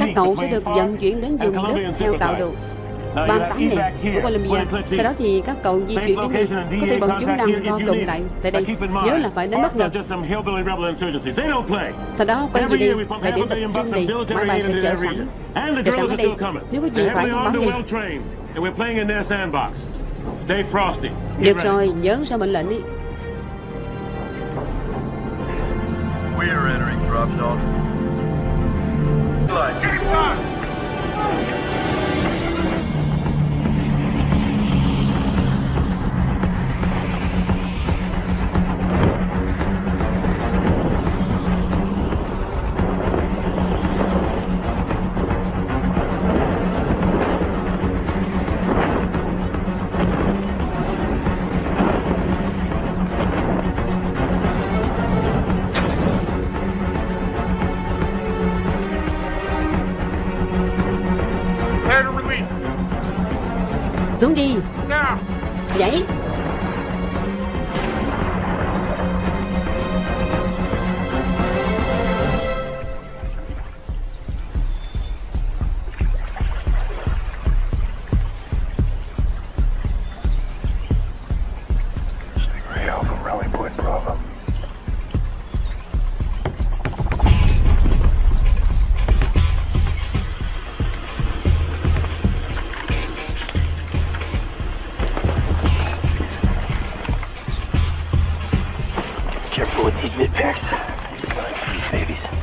Các cậu sẽ được vận chuyển đến vùng đất theo tạo được. 38 này của Colombia Sau đó thì các cậu di chuyển đến đây. Có thể bọn chúng đang co tụng lại tại đây. Nhớ là phải đến bất ngờ. Sau đó quay về đây Thời điểm tập trên đây Máy bay sẽ chờ sẵn. Chờ sẵn ở đây. Nếu có gì phải thông báo ngay Được rồi, nhớ sao mệnh lệnh đi. We're entering drop zone. Like. Prepare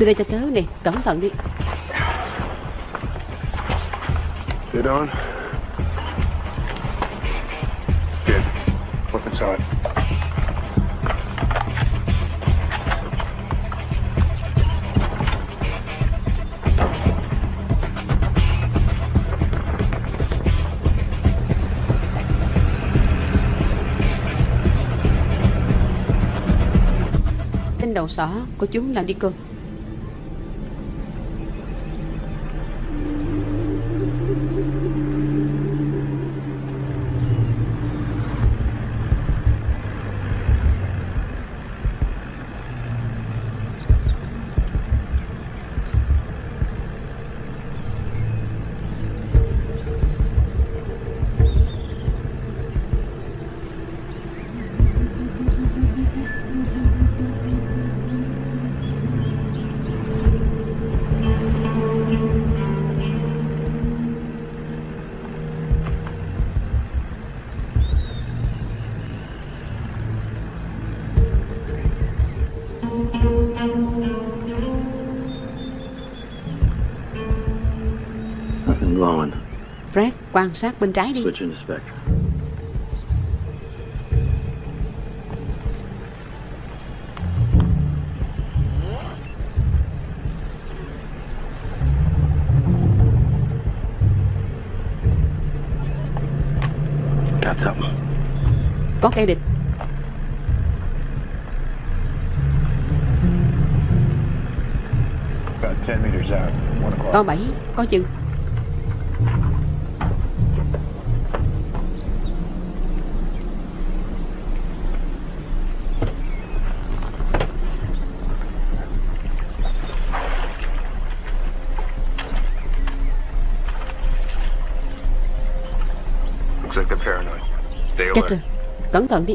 Từ đây cho tớ nè Cẩn thận đi Fit on. Good. Weapons on. Tên đầu sỏ của chúng làm đi cô quan sát bên trái đi. Có kẻ địch About 10 meters out. One o'clock. Có bảy Có chừng rồi Cẩn thận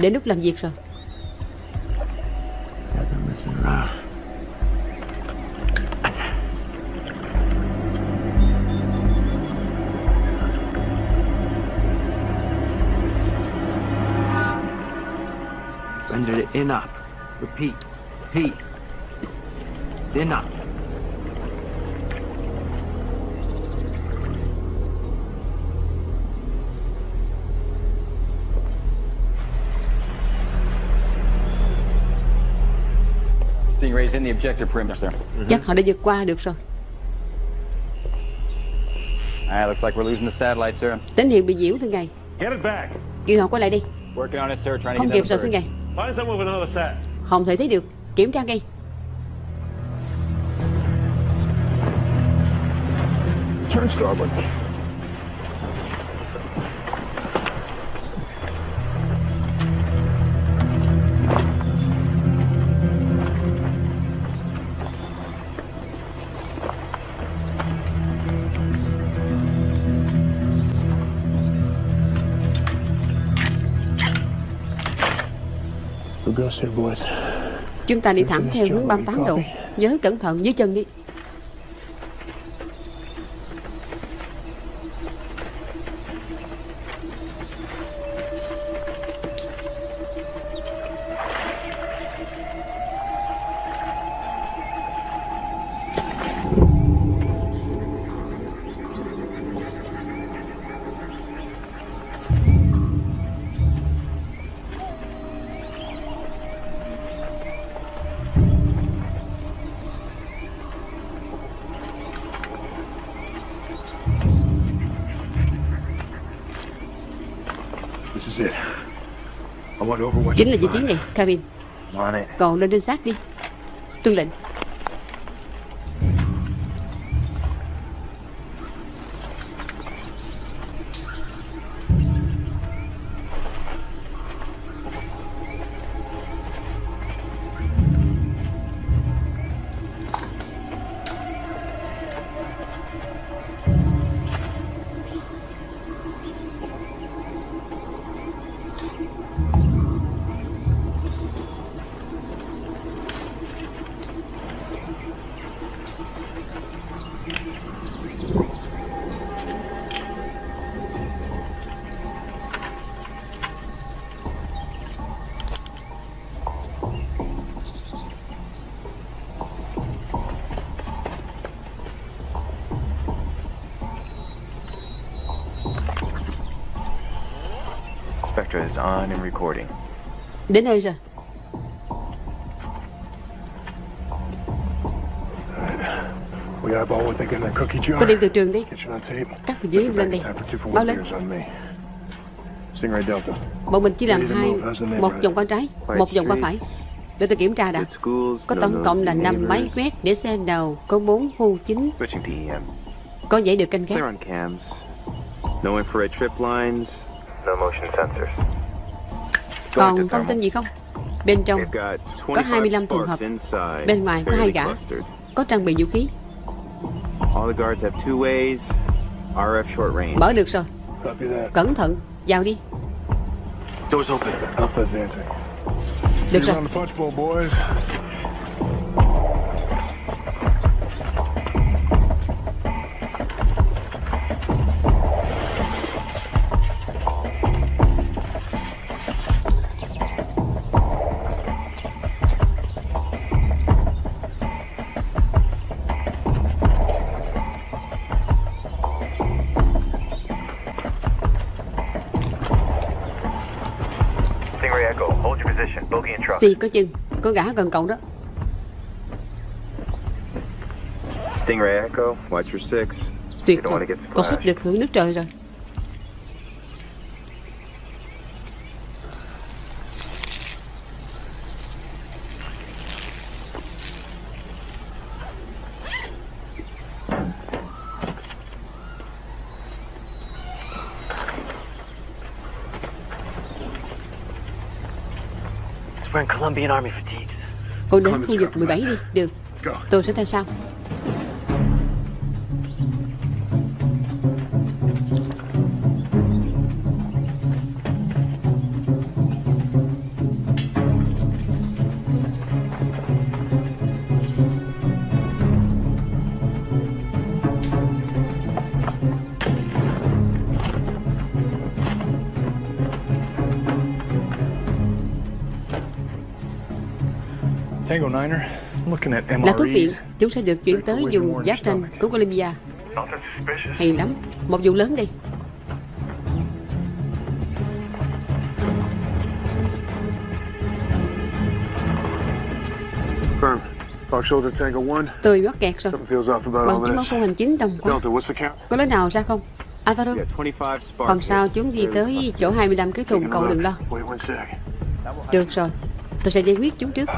Đến lúc làm việc rồi Got it in up. Repeat. Repeat. In up. Chắc họ đã vượt qua được rồi Alright, looks like we're losing the satellite, sir. Tín hiệu bị nhiễu thưa ngài Get it back. Kêu họ quay lại đi Working on it, sir. Trying to Không get kịp rồi thưa ngài Find someone with another sat. Không thể thấy được Kiểm tra ngay Turn starboard. Chúng ta đi thẳng theo hướng 38 độ Nhớ cẩn thận dưới chân đi Chính là vị trí này it. Còn lên trinh sát đi. Tuân lệnh Spectra is on and recording. Đến nơi rồi We eyeball what they get in their cookie jar. Có đem từ trường đi Get you on tape. Cắt từ dưới lên đi Báo one lên beers on me. Stingray Delta. Bọn mình chỉ làm hai Một vòng qua trái Một vòng qua phải Để tôi kiểm tra đã. Có tổng cộng là nosy 5 máy quét để xe đầu Có 4 khu chính EM. Có dãy được canh gác Còn thông tin gì không Bên trong We've got Có 25 25 trường sparks hợp. inside. Bên ngoài có hai gã. có trang bị vũ khí All the guards have two ways. RF short range. Mở được rồi. Cẩn thận Vào đi Doors open. Alpha advancing. Được rồi Xì có chừng Có gã gần cậu đó. Stingray Echo, watch your six. Tuyệt get Cậu sắp được hưởng nước trời rồi Cô đến khu vực 17 đi. Được. Tôi sẽ theo sau Là thuốc viện. Chúng sẽ được chuyển tới vùng giáp ranh của Colombia. Hay lắm Một vụ lớn đi Firm. Fox Shoulder Tango 1. Tôi mắc kẹt rồi Something feels off about Bằng all chứng báo this. khu hành chính đồng quá Delta, what's the count? Có lối nào ra không Alvaro Yeah, 25 sparks. Không sao chúng đi tới chỗ 25 cái thùng cậu đừng lo. Được rồi Tôi sẽ giải quyết chúng trước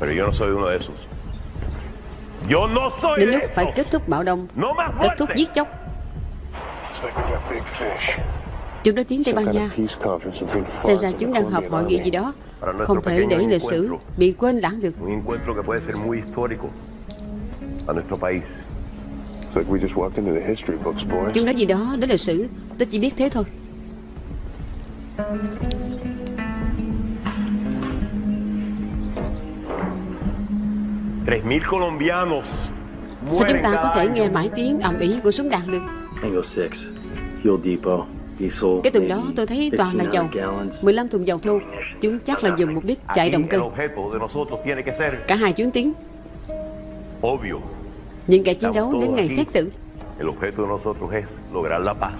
Pero yo no soy uno de esos. Yo no soy Đến lúc phải kết thúc bạo động No Kết thúc giết chóc. Chúng đã tiến Tây Ban Nha. Xem ra chúng đang họp hội nghị gì đó. Không thể để lịch sử bị quên lãng được. Chúng nói gì đó đến lịch sử Tôi chỉ biết thế thôi Sao chúng ta có thể nghe mãi tiếng ầm ĩ của súng đạn được Tango 6, fuel depot, diesel. Cái tuần đó tôi thấy toàn là dầu 1500 gallons. 15 thùng dầu thô Chúng chắc là dùng mục đích chạy động cơ Cả hai chuyến tiến obvio. Những kẻ chiến đấu đến ngày xét xử El objeto de nosotros es lograr la paz.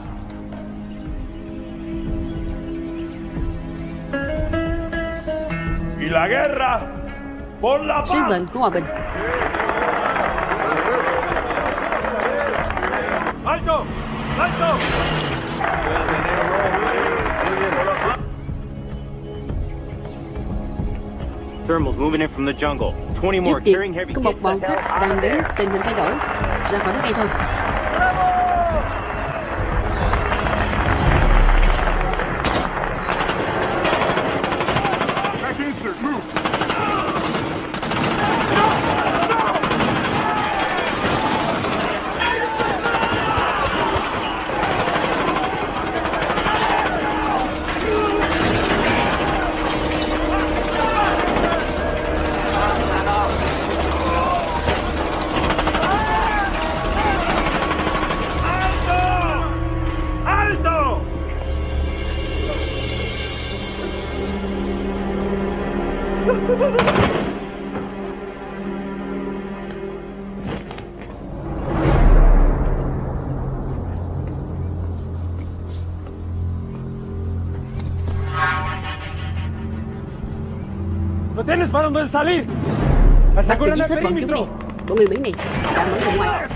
Y la guerra Sứ mệnh của hòa bình ¡Alto! ¡Alto! Thermals moving in from the jungle. 20 Trước heavy có một bọn khách đang đến Tình hình thay đổi Ra khỏi đất ngay thôi Bắt ¡Aseguran tôi el giết hết bọn chúng đi! Bọn người Mỹ này đã mở ra ngoài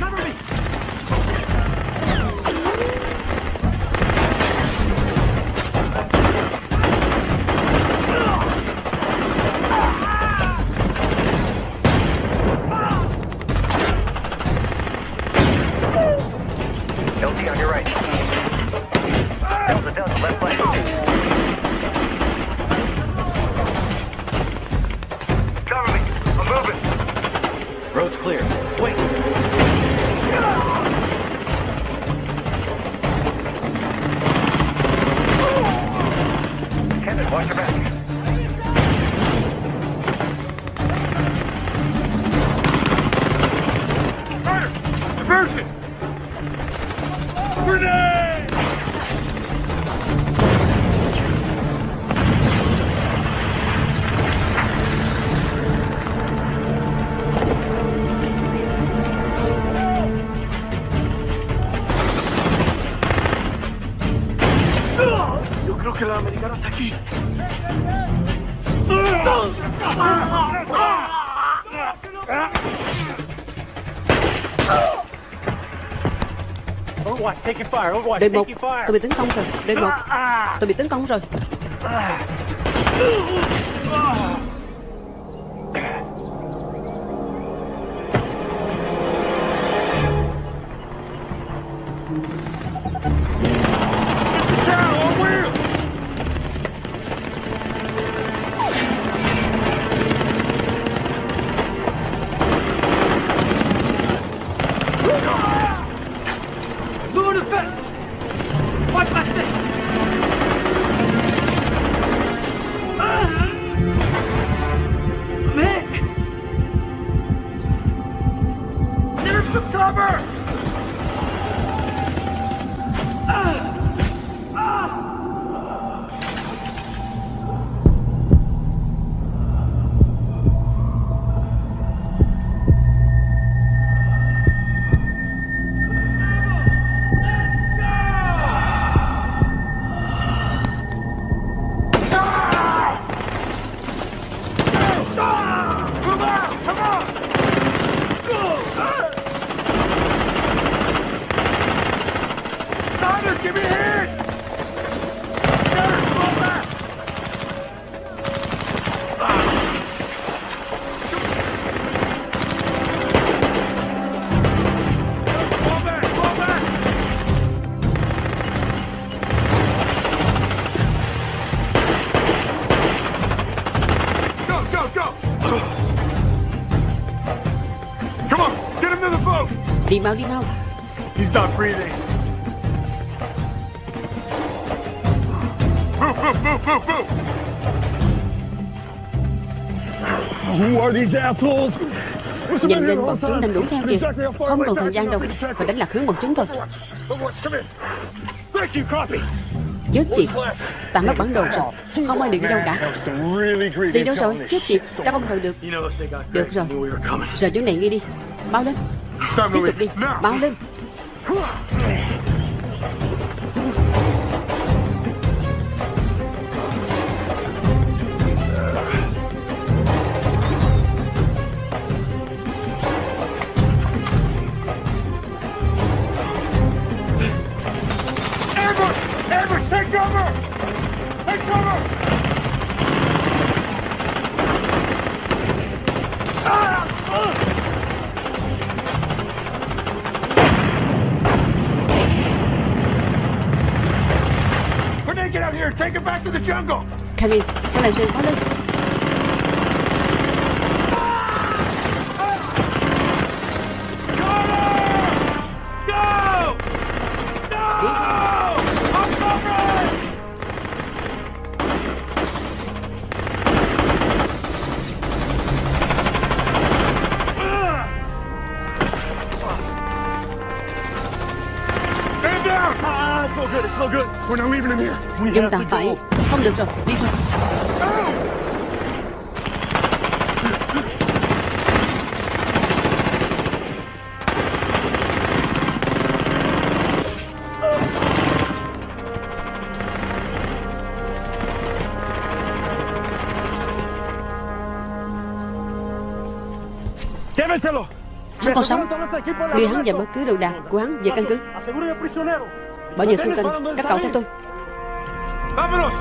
Overwatch, Đợt một! Tôi bị tấn công rồi. Đợt một. Tôi bị tấn công rồi Đi mau đi mau. He's not breathing. Move, move, move, move, move! Who are these assholes? Nhanh lên bọn chúng đang đuổi theo kìa. Không còn thời gian đâu. Phải đánh lạc hướng bọn chúng thôi. Chết tiệt? Ta mất bản đồ rồi. Không ai được đi đâu cả. Đi đâu rồi. Chết tiệt Ta không cần được. Được rồi. Giờ chỗ này nghe đi. Mau lên Tiếp tục đi. Mau lên good. We're not leaving him here. We Chúng ta phải. Không được rồi Đi thôi còn sống. Đưa hắn và bất cứ đồ đạc của hắn về căn cứ. Bảo vệ xung quanh Các cậu theo tôi. Vámonos.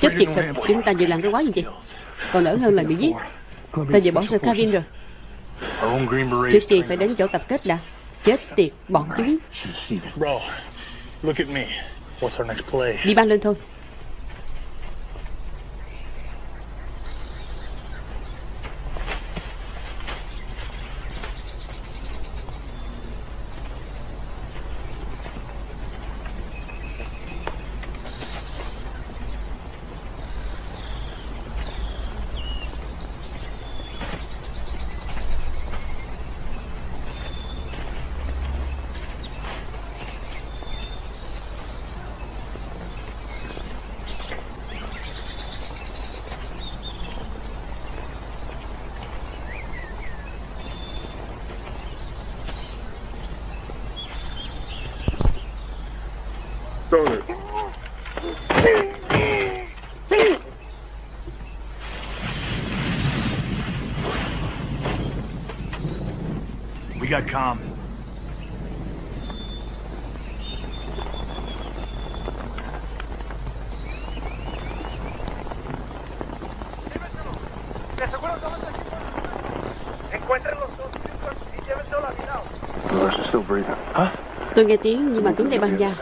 Chết right tiệt thật. Chúng ta vừa làm cái quái gì vậy? Còn đỡ hơn là bị giết. Ta vừa bỏ rơi Kevin rồi. Trước tiên phải đến chỗ tập kết đã Chết tiệt Bọn chúng Bro, look at me. What's our next play? Đi ban lên thôi We got calm. Dolores is still breathing. Tôi nghe tiếng nhưng mà tiếng đây băng da.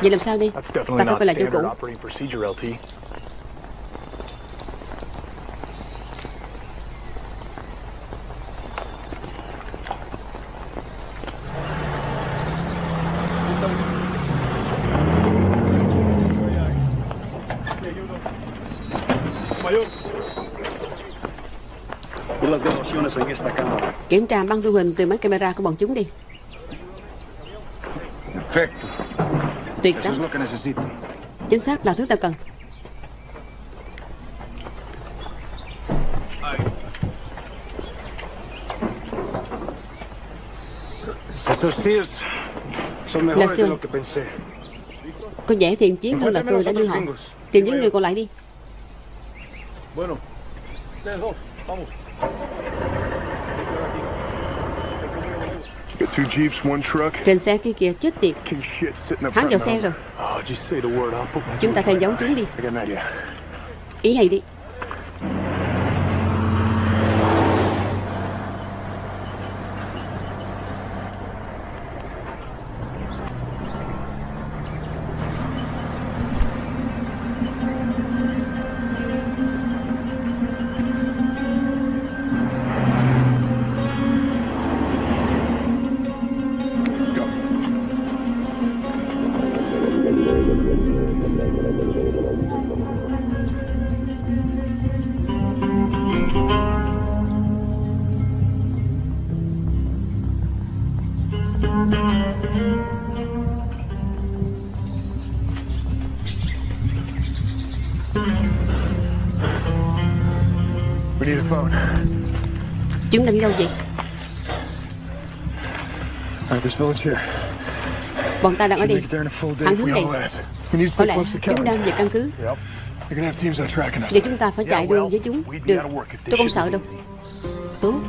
Vậy làm sao đi Ta definitely phải lại chỗ cũ Kiểm tra băng thu hình từ máy camera của bọn chúng đi. Tuyệt lắm. Chính xác là thứ ta cần. Que pensé. Có vẻ thiện chiến hơn là tôi đã đưa họ. Tìm những người còn lại đi Trên xe kia kìa chết tiệt. Hắn vào xe rồi. Oh, Chúng ta theo dấu chúng đi. Ý hay đi This village here. Bọn ta đang ở đây. Thẳng hướng we này. Có lẽ close to the chúng đang về căn cứ. Vậy chúng ta phải chạy đua với chúng Được, tôi không sợ đâu Tốt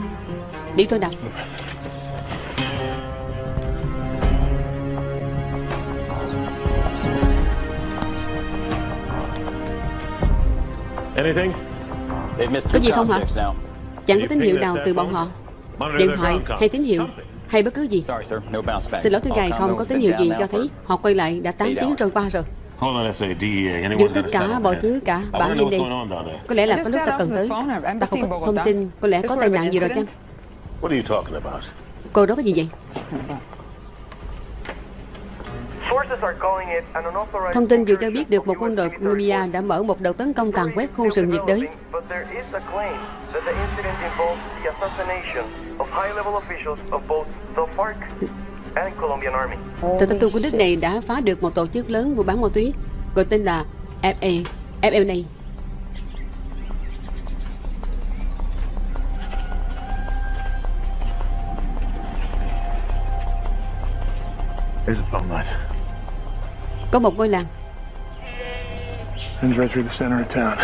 Đi thôi nào Anything? They've missed Có gì không hả? Chẳng có tín hiệu nào từ bọn họ. Điện thoại hay tín hiệu? Hay bất cứ gì? Sorry, sir. No bounce back. Xin lỗi thưa ngài không có tín hiệu gì cho thấy Họ quay lại đã 8 eight tiếng trôi qua rồi. Got tất cả mọi thứ cả Bản down there. Có lẽ là có lúc ta cần tới Ta không in có thông tin Có lẽ có tai nạn gì rồi chăng? incident? What are you talking about? Cô đó có gì vậy Thông tin vừa cho biết được một quân đội Colombia đã mở một đợt tấn công tàn quét khu rừng nhiệt đới. Tờ tin tu của nước này đã phá được một tổ chức lớn mua bán ma túy gọi tên là FA, FLA. There's a phone line. Có một ngôi làng, Runs right through the center of town.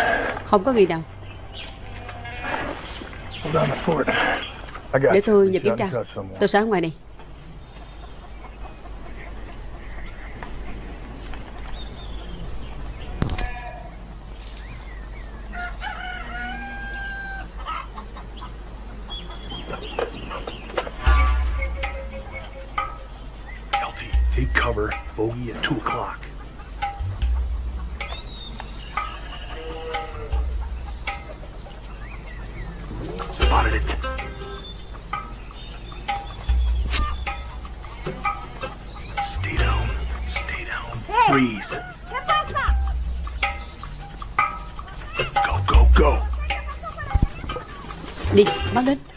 không có người nào. I got Để tôi nhờ kiểm tra. Tôi sẽ ở ngoài này. Cover. Bogey at 2 o'clock. Spotted it. Stay down. Stay down. Freeze. Go, go, go. Đi, báo đến.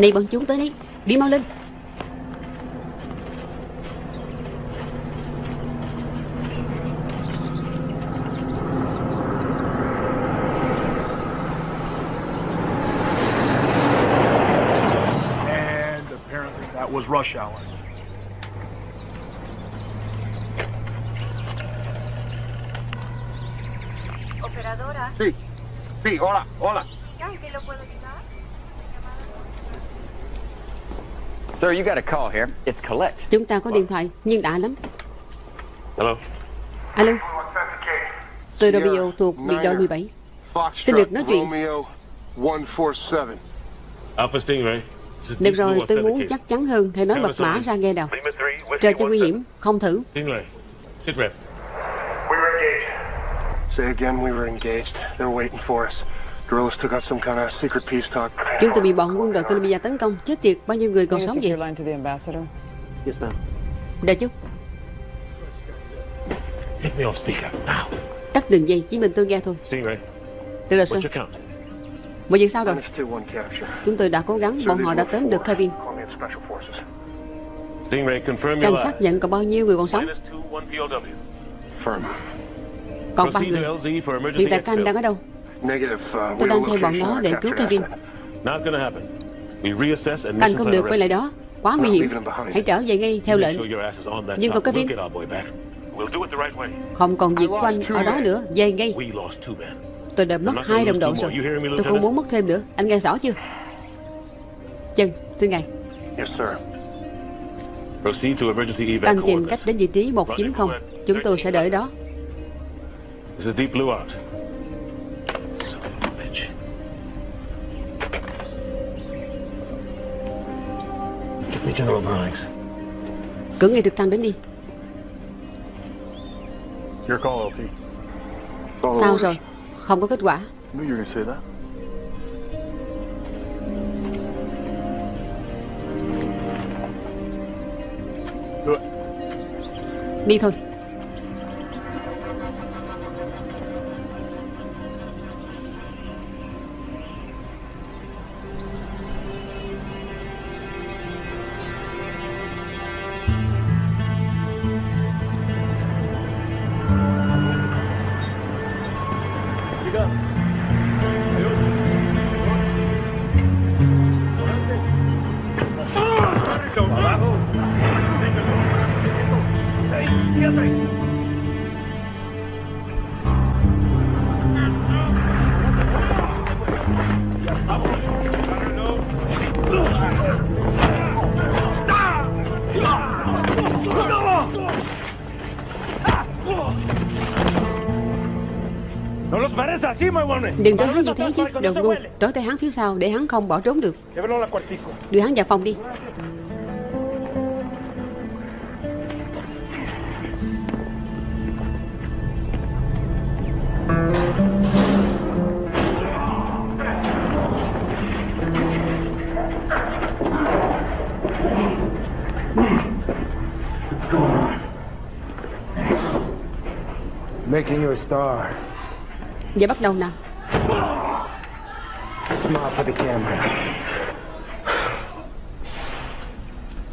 Này bọn chúng tới đấy. Đi mau lên. And apparently that was rush hour. Operadora. Sí, sí, hola, hola. Sir, you got a call here. It's Colette. Chúng ta có điện thoại, nhưng đã lắm. Hello? Alo, tôi Romeo thuộc biệt đội 17. Xin được nói chuyện. Romeo 147. Alpha Stingray. This is Được rồi, tôi muốn chắc chắn hơn. Hãy nói mật mã ra nghe nào. Trời cho nguy hiểm, không thử. Stingray. Sit rep. Say again, we were engaged. They were waiting for us. Guerrillas took out some kind of secret peace talk. Chúng tôi bị bọn quân đội Colombia tấn công. Chết tiệt, bao nhiêu người còn Can you sống vậy? speaker, now. tắt đường dây, chỉ mình tôi nghe thôi. Stingray, Được rồi, sir. Mọi việc sao rồi? Chúng tôi đã cố gắng, bọn họ đã tóm được Kevin. Cảnh sát nhận còn bao nhiêu người còn sống? Còn ba người. Hiện tại các anh đang ở đâu? Uh, Tôi đang theo bọn nó để cứu Kevin. Asset. Not gonna happen. We reassess and Các anh không được quay lại đó. Quá nguy hiểm. Hãy trở về ngay theo Make lệnh. sure your ass is on that Nhưng còn chopper. Kevin? We'll get our boy back. We'll do it the right way. Không còn việc của anh ở đó nữa. Về ngay. We lost two men. Tôi đã mất hai đồng đội rồi. Tôi không muốn mất thêm nữa. Anh nghe rõ chưa? Chân, thưa ngài. Yes, sir. Proceed to emergency Các evac anh tìm cách đến vị trí 190. Chúng tôi sẽ đợi đó. Cử ngay trực thăng đến đi. Sao rồi? Không có kết quả. Knew you Đừng trói hắn như thế chứ Đồ ngu. Trói tay hắn phía sau Để hắn không bỏ trốn được. Đưa hắn vào phòng đi. Making you a star. Giờ bắt đầu nào for the camera.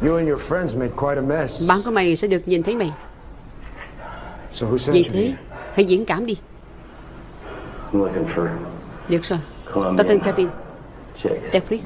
You and your friends made quite a mess. Bạn của mày sẽ được nhìn thấy mày So who sent Vì you thế? Hãy diễn cảm đi I'm looking for Được rồi Columbia. Tao tên Kevin Chase. Netflix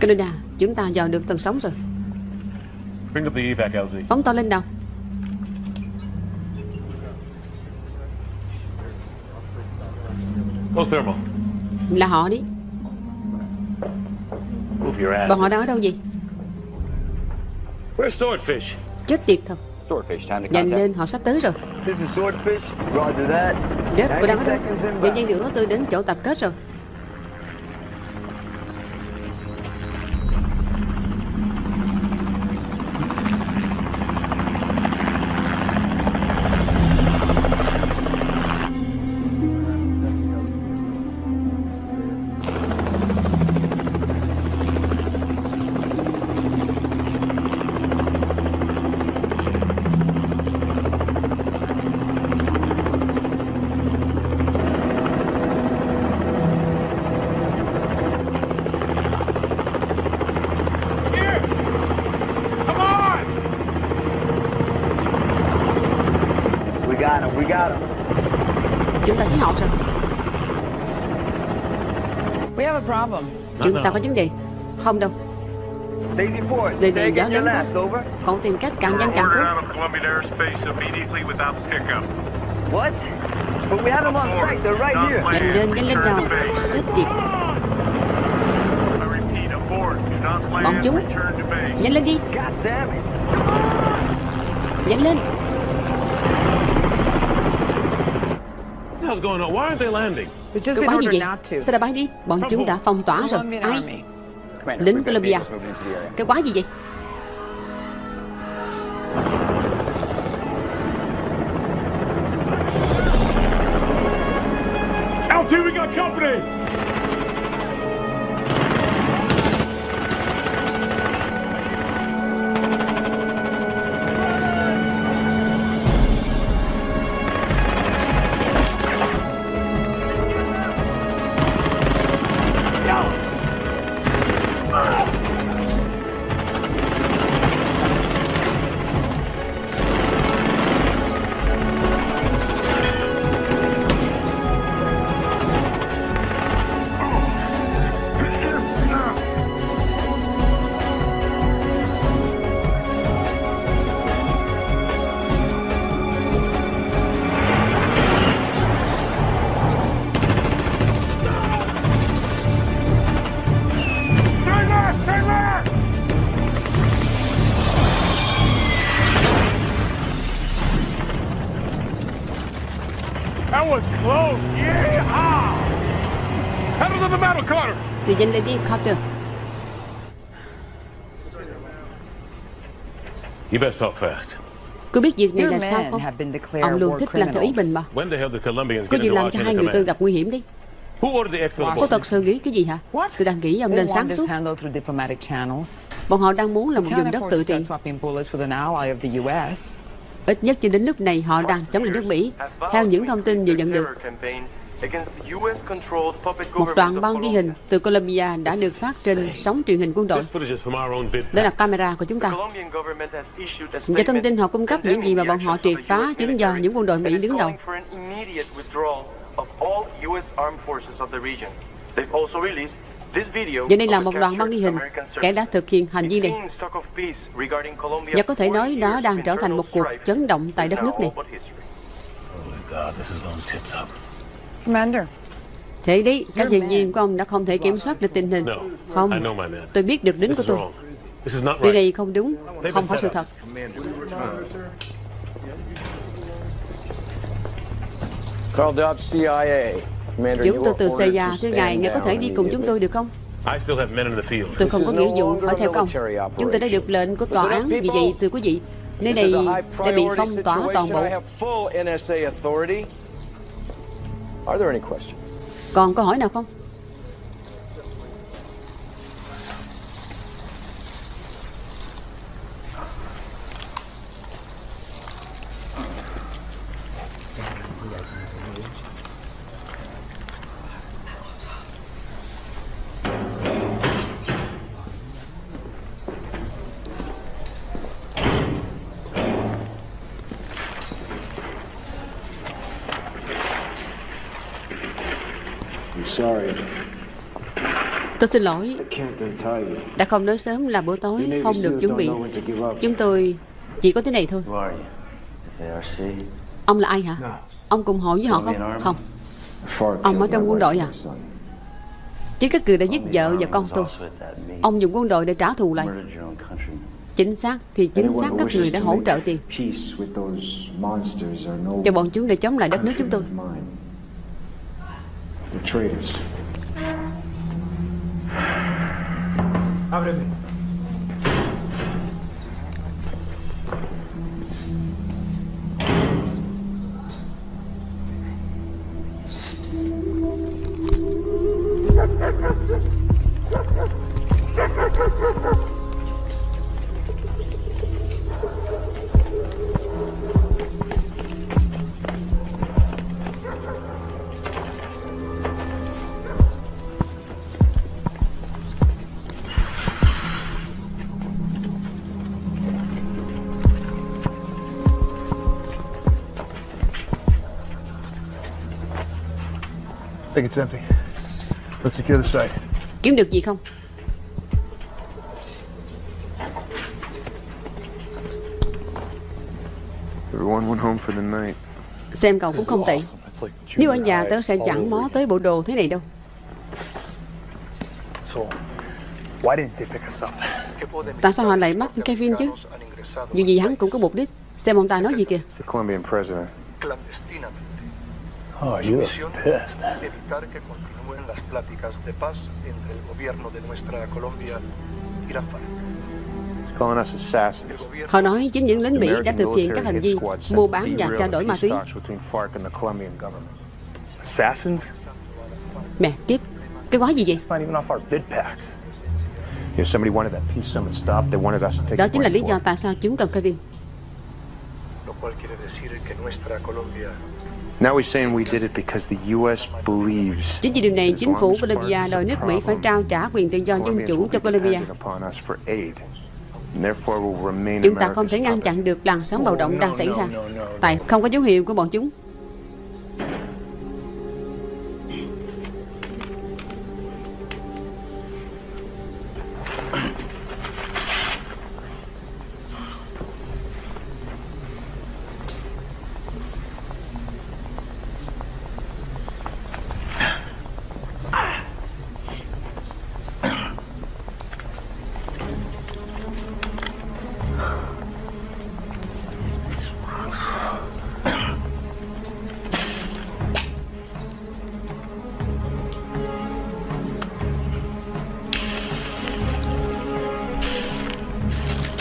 Canada Chúng ta dò được tầng sóng rồi Bring up the evac, LZ. Phóng to lên đầu Go thermal. Là họ đi Move your ass. Bọn họ đang ở đâu vậy Where's Swordfish? Chết tiệt thật Swordfish, time to Nhanh lên họ sắp tới rồi This is Swordfish. Roger that. Rớp cô đang ở 90 đâu. Giờ giây nữa tôi đến chỗ tập kết rồi Chúng ta có vấn đề Không đâu Daisy. Đây này gió lớn quá. Cậu tìm cách càng nhanh càng tốt. What? But we have them on site. They're right here. Nhanh lên, nhanh lên nào Chết tiệt Bọn chúng. Nhanh lên đi. Nhanh lên hell's going on? Why aren't they landing? Been quái gì vậy. Sao đã bay đi? Bọn chúng đã phong tỏa rồi. Ai? Lính Colombia. Cái quái gì vậy Thì nhanh lên đi Carter. You best talk fast. Cô biết việc này là sao men không? have been declared Ông luôn thích làm theo ý mình mà. Có gì làm cho hai người tôi gặp nguy hiểm đi. Who ordered the export Có thật sự nghĩ cái gì hả? Tôi đang nghĩ ông nên sáng this suốt. handled through diplomatic channels. Bọn họ đang muốn là một vùng đất tự trị Ít nhất cho đến lúc này họ đang chống lại nước Mỹ. Theo những thông tin vừa nhận được, một đoạn băng ghi hình từ Colombia đã được phát trên sóng truyền hình quân đội. Đây là camera của chúng ta. Và thông tin họ cung cấp những gì mà bọn họ triệt phá chính do những quân đội Mỹ đứng đầu. Và đây là một đoạn băng ghi hình kẻ đã thực hiện hành vi này. Và có thể nói đó đang trở thành một cuộc chấn động tại đất nước này. Commander. Thế đấy, các nhân viên của ông đã không thể kiểm soát được tình hình. Không, tôi biết được lính của tôi. Điều này không đúng, không phải sự thật. Carl Dobbs, CIA. Chúng tôi từ CIA, thưa ngài, ngài có thể đi cùng chúng tôi được không? Tôi không có nghĩa vụ phải theo công. Chúng tôi đã được lệnh của tòa án, vì vậy thưa quý vị, nơi này đã bị phong tỏa toàn bộ. Are there any questions? Còn câu hỏi nào không? Tôi xin lỗi, đã không nói sớm là bữa tối không được chuẩn bị. Chúng tôi chỉ có thế này thôi. Ông là ai hả? Ông cùng hội với họ không? Không. Ông ở trong quân đội à? Chính các cử đã giết vợ và con tôi. Ông dùng quân đội để trả thù lại. Chính xác thì chính xác các người đã hỗ trợ tiền cho bọn chúng để chống lại đất nước chúng tôi. Countrymen of think it's empty. Let's secure the site. Kiếm được gì không? Everyone went home for the night. Xem cậu cũng không tệ. Nếu ở nhà tớ sẽ chẳng mó tới bộ đồ thế này đâu. So, why didn't they pick us up? Tại sao họ lại bắt Kevin chứ? Dù gì hắn cũng có mục đích. Xem ông ta nói gì kìa. It's the Colombian president. Oh, you are pissed. evitar que continúen las pláticas de paz entre el gobierno de nuestra Colombia y la FARC. He's calling us assassins. Họ nói chính những lính Mỹ đã thực hiện các hành vi mua bán và trao the đổi ma túy. talks between FARC and the Colombian government. Assassins? Mẹ kiếp, cái quái gì vậy? It's not even off our bid packs. If somebody wanted that peace summit stopped, they wanted us to take Đó chính là lý do it. tại sao chúng cần Kevin. Lo cual quiere decir que nuestra Colombia Now he's saying we did it because the U.S. believes Chính vì điều này, chính phủ Colombia is đòi a nước Mỹ phải trao trả quyền tự do dân chủ cho Colombia. Chúng ta không thể ngăn chặn được làn sóng bạo động đang xảy ra. Tại không có dấu hiệu của bọn chúng.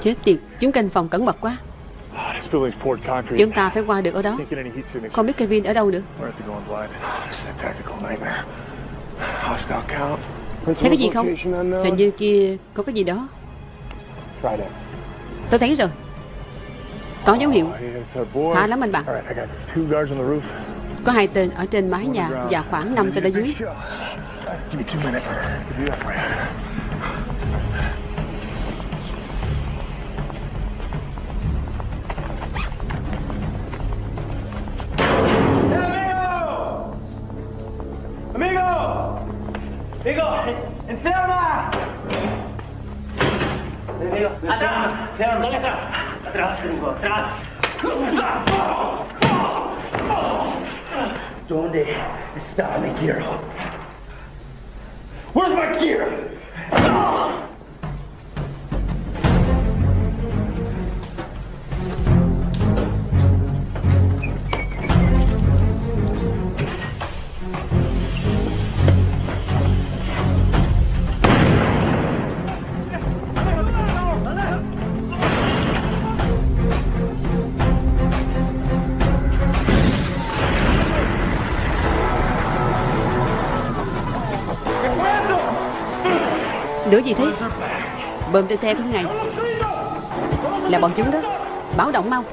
Chết tiệt, chúng canh phòng cẩn mật quá. Chúng ta phải qua được ở đó. Không biết Kevin ở đâu nữa. Thấy cái gì không? Hình như kia có cái gì đó. Tôi thấy rồi. Có dấu hiệu. Oh. Khá lắm anh bạn. Có hai tên ở trên mái nhà và khoảng 5 tên ở dưới. ¡Amigo! ¡Enferma! Amigo, atrás. León, dale atrás. Atrás, gringo, atrás. ¿Dónde está mi gear? Where's my gear? Đứa gì thế? Bơm trên xe thế ngày. Là bọn chúng đó. Báo động mau.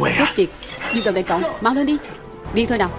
Way Chết tiệt. Đi gặp đại cậu. Mau lên đi. Đi thôi nào.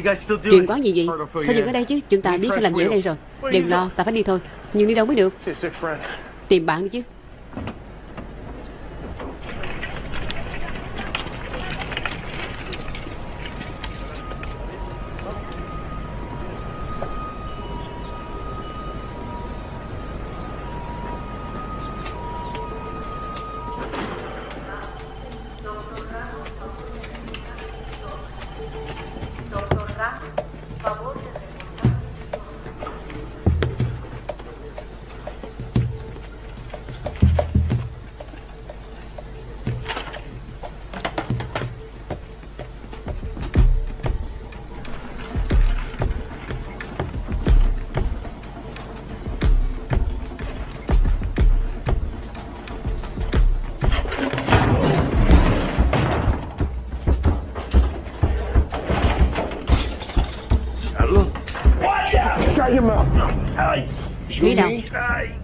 Guys still doing? Chuyện quá gì vậy? Sao dừng ở đây chứ? Chúng ta biết phải làm gì ở đây rồi. Đừng lo, ta phải đi thôi. Nhưng đi đâu mới được? Tìm bạn đi chứ. Thúy nào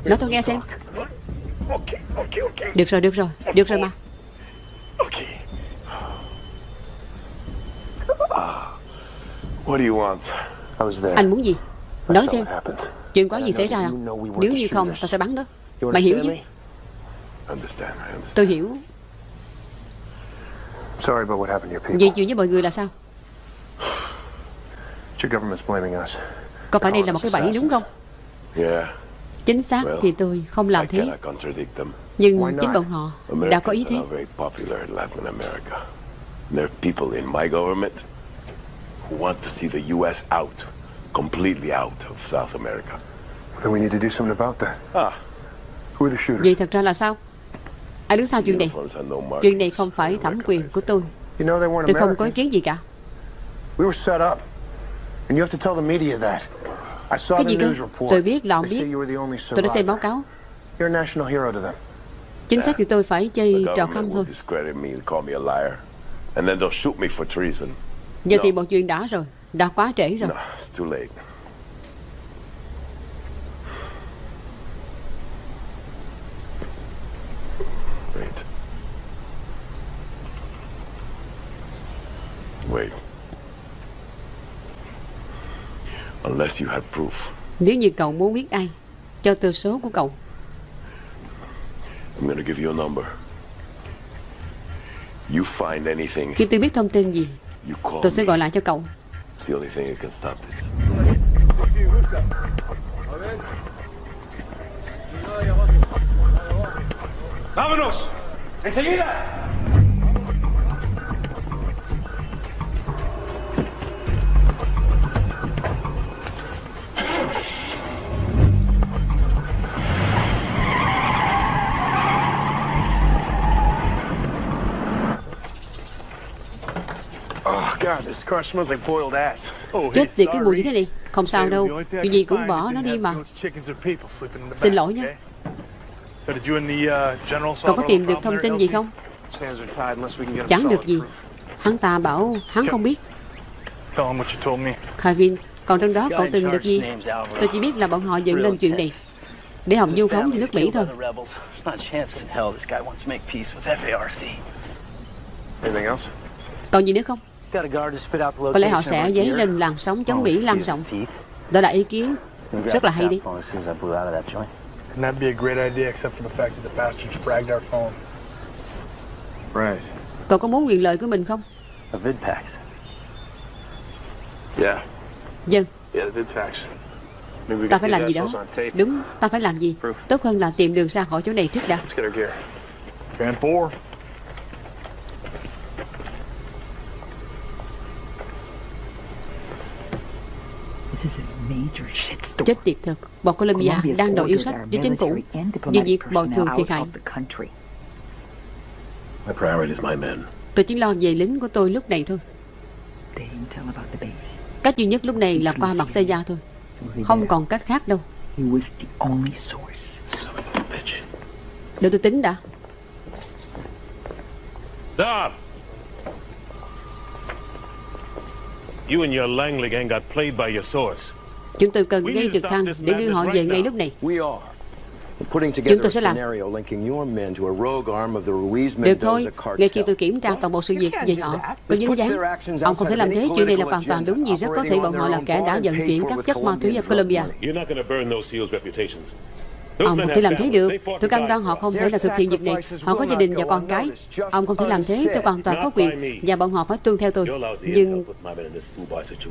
Nói tôi nghe xem. Được rồi, được rồi, được rồi mà. There. Anh muốn gì? Nói xem. Chuyện có gì xảy ra? không Nếu như không, tao sẽ bắn đó Mày hiểu chứ. Tôi hiểu. Vậy chuyện với mọi người là sao. Có phải đây là một cái bẫy đúng không Chính xác thì tôi không làm thế. Nhưng chính bọn họ đã có ý thế. There are people in my government who want to see the U.S. out, completely out of South America. Then we need to do something about that. Ah. Who are the shooters? Vậy thật ra là sao Ai đứng sau chuyện này. Chuyện này không phải thẩm quyền của tôi You know they weren't Tôi không có ý kiến gì cả We were set up. And you have to tell the media that. I saw Cái the gì cơ news report. Tôi biết, là ông They say biết you were the only Tôi đã xem báo survivor. cáo You're a national hero to them. Chính xác thì tôi phải The chơi trò government khăm thôi discredit me and call me a liar. And then they'll shoot me for treason. Giờ thì một chuyện đã rồi Đã quá trễ rồi No, it's too late. Wait. Wait. Unless you had proof, Nếu như cậu muốn biết ai Cho tôi số của cậu I'm gonna give you a number. You find anything, Khi tôi biết thông tin gì you call Tôi sẽ gọi lại cho cậu It's the only thing that can stop this. ¡Vámonos! ¡Enseguida! Chết tiệt cái mùi như thế này Không sao đâu. Chuyện gì cũng bỏ nó đi mà. Xin lỗi nha. uh, Cậu có tìm được thông tin gì không? Chẳng được gì. Hắn ta bảo hắn không biết. viên Còn trong đó cậu tìm được gì? Tôi chỉ biết là bọn họ dựng lên chuyện này Để Hồng du phóng cho nước Mỹ thôi? Còn gì nữa không Got a guard to spit out the Có lẽ họ location sẽ dấy lên làn sóng chống Mỹ lan rộng. Đó là ý kiến rất là the hay đi sap phone as soon as I blew out of that joint. Couldn't that be a great idea except for the fact that the bastards fragged our phone? Right. Cậu có muốn quyền lợi của mình không A. Yeah. Dân Yeah, the we Ta phải làm gì đó. Đúng ta phải làm gì Tốt hơn là tìm đường ra khỏi chỗ này trước đã Let's get our gear. Fan four. Chết tiệt thật. Bọn Colombia đang đòi yêu sách với chính phủ Về việc bồi thường thiệt hại. Tôi chỉ lo về lính của tôi lúc này thôi. Cách duy nhất lúc này là qua mặt xe gia thôi. Không còn cách khác đâu. Để tôi tính đã. Stop! You and your Langley gang got played by your source. Chúng tôi cần gây trực thăng để đưa họ về ngay lúc này. Chúng together tôi a sẽ làm. scenario linking your men to a rogue arm of the Ruiz Được thôi, ngay khi tôi kiểm tra toàn bộ sự việc về họ có dính dáng. Ông không thể làm thế, chuyện này là hoàn toàn đúng vì rất có thể bọn họ là kẻ đã vận chuyển các chất ma túy ở Colombia Ông không thể làm thế được. Tôi cam đoan họ không thể là thực hiện việc này. Họ có gia đình và con cái. Ông không thể làm thế. Tôi hoàn toàn có quyền. Và bọn họ phải tuân theo tôi. Nhưng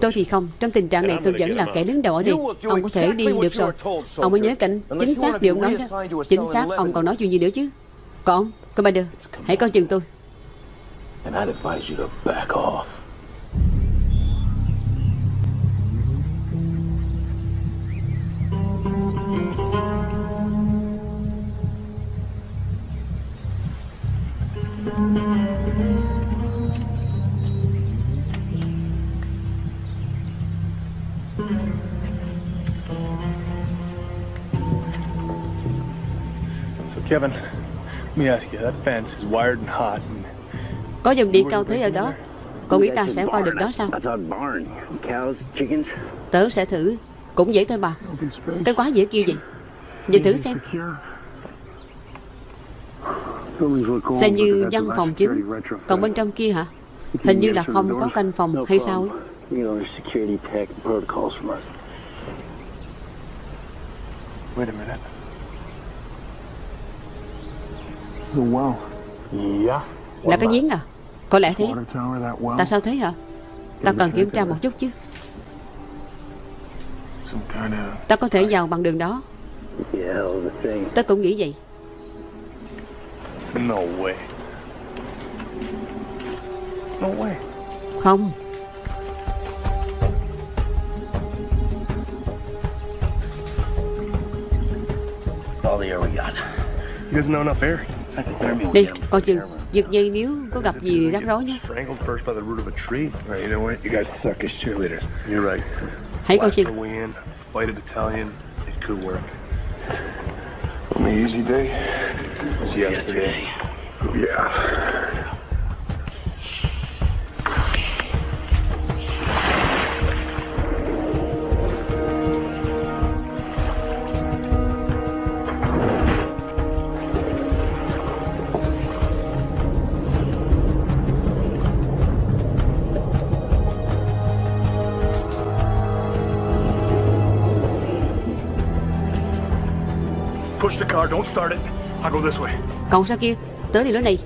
tôi thì không. Trong tình trạng này tôi vẫn là kẻ đứng đầu ở đây. Ông có thể đi được rồi. Ông mới nhớ cảnh Chính xác điều ông nói đó Chính xác. ông còn nói chuyện gì nữa chứ? Còn ông Commander Hãy coi chừng tôi. And I'd advise you to back off. Kevin, let me ask you, that fence is wired and hot. And Có dòng điện cao thế ở đó. Cậu nghĩ ta sẽ qua được đó sao? I thought barn. Cows, chickens. Tớ sẽ thử. Cũng dễ thôi mà Cái quá dễ kêu vậy. Nhìn thử xem. Xem như văn phòng chính. Còn bên trong kia hả? Hình như là không có canh phòng hay sao ấy. Wait a minute. The well. Yeah. Là cái giếng à Có lẽ thế. Tại sao thế hả Ta cần kiểm tra một chút chứ Ta có thể vào bằng đường đó thing. Ta cũng nghĩ vậy No way. No way. Không All the air we got. You guys know enough air? Đi coi chừng. Giật dây nếu có gặp gì rắc rối nhé. Hãy coi chừng easy day? Was yesterday. Yeah. Còn sao kia? Tới thì lối này.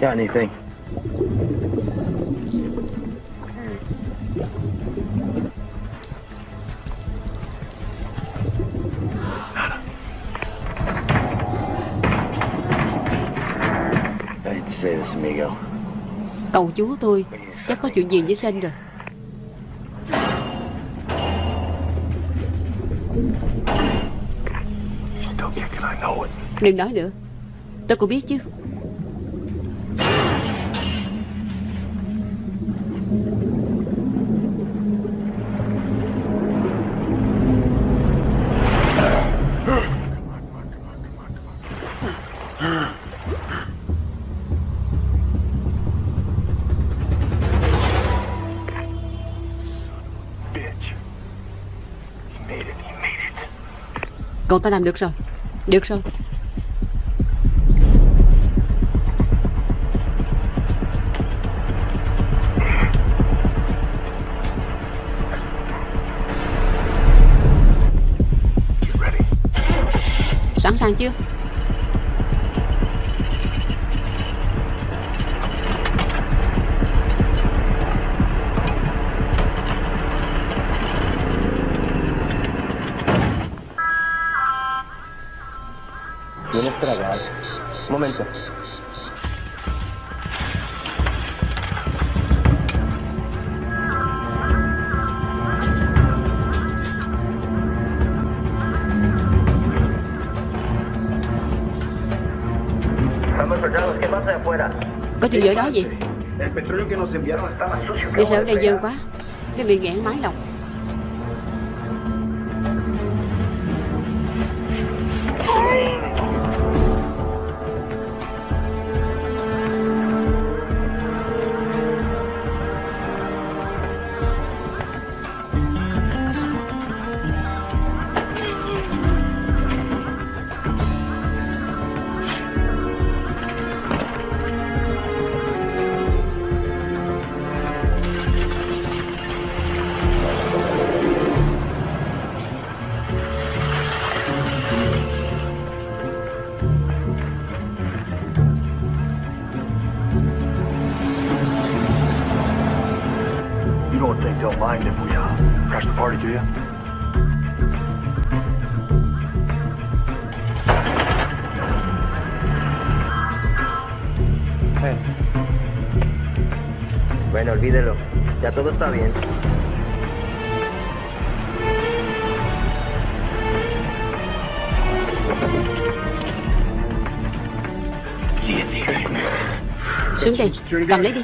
Got anything? I hate to say this, amigo. Cầu chú tôi Chắc có chuyện gì với Sen rồi. Đừng nói nữa Tôi cũng biết chứ Cậu ta làm được rồi. Được rồi. Sẵn sàng chưa tragar? Un momento. Estamos soldados, ¿qué pasa afuera? Có chuyện ở đó gì El petróleo que nos enviaron está más sucio que Đi sợ ở đây dơ quá Cái bị nghẹn máy lọc está bien. Xuống đây Cầm lấy đi.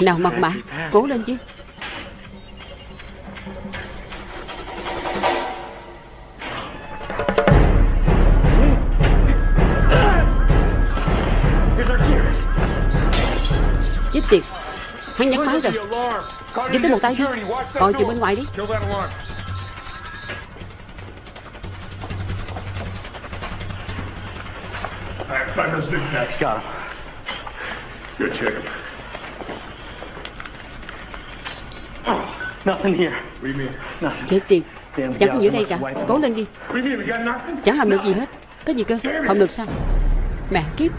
Nào mật mã. Cố lên chứ rồi Giúp tới một tay đi Coi chừng bên ngoài đi Kill that alarm. All right, find those big packs. Got him. Good, check? Nothing. Chết tiệt Chẳng có gì ở đây cả Cố lên đi? Chẳng làm được gì hết Cái gì cơ Không được sao Mẹ kiếp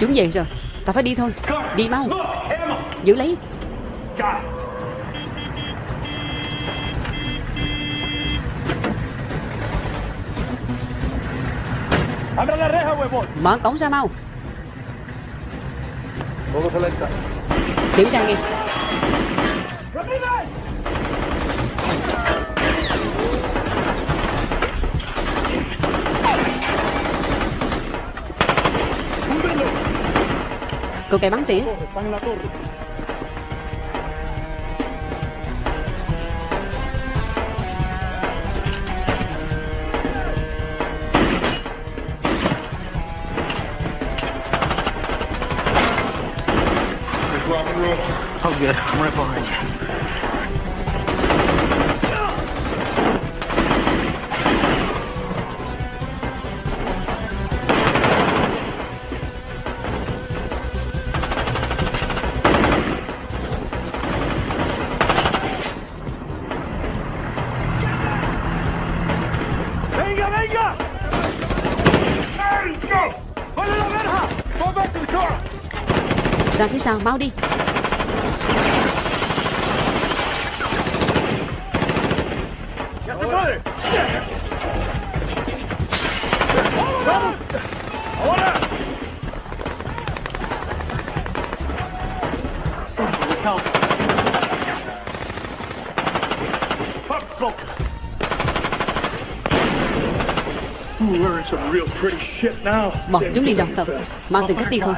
Chúng về rồi. Ta phải đi thôi. Đi mau. Giữ lấy. Mở cổng ra mau. Kiểm tra nghe Just rock bắn tỉa Oh, good. I'm right behind you. Ra phía sau mau đi. Bọn chúng đi đọc thật Mau tìm cách đi thôi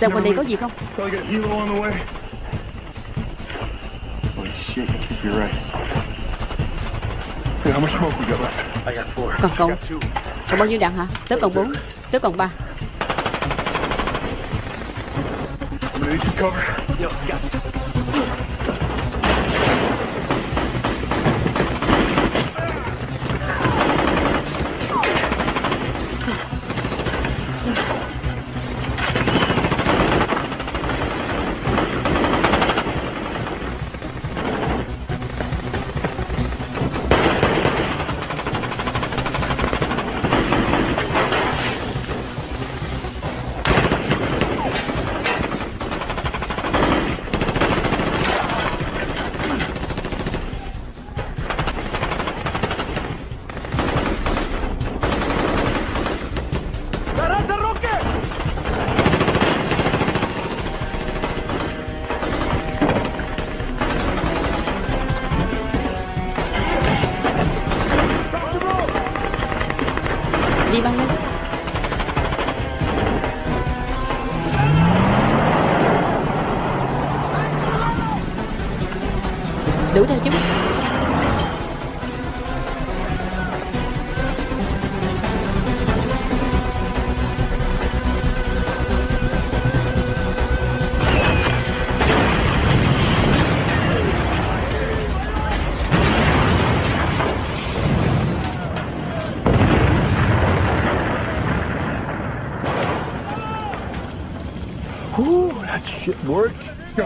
Xem quanh đây có gì không. Còn cậu Còn bao nhiêu đạn hả? Tớ còn 4 Tớ còn 3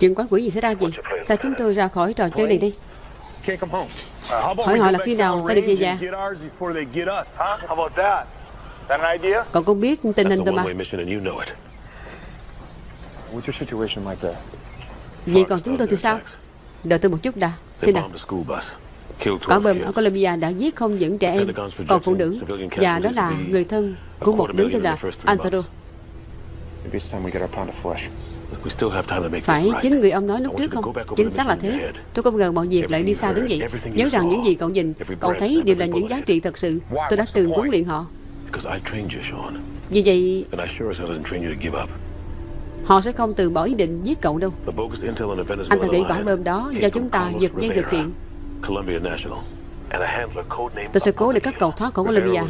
Chuyện quái quỷ gì xảy ra gì? Sao chúng tôi ra khỏi trò chơi này đi? Home. Hỏi họ là khi nào ta được về nhà? Còn con biết tình hình tôi mà. Vậy còn chúng tôi thì sao? Đợi tôi một chút đã. Xin đã. Quả 12 bom ở. Colombia đã giết không những trẻ em, còn phụ nữ. Và đó là người thân của một đứa tên là Antero. Phải chính người ông nói lúc trước không? Chính xác là thế. Tôi không ngờ mọi việc lại đi xa đến vậy. Nhớ rằng những gì cậu nhìn, cậu thấy đều là những giá trị thật sự. Tôi đã từng huấn luyện họ. Vì vậy, họ sẽ không từ bỏ ý định giết cậu đâu. Anh ta nghĩ quả bom đó do chúng ta giật dây thực hiện. Colombia National, Tôi sẽ cố để các cậu thoát khỏi Colombia.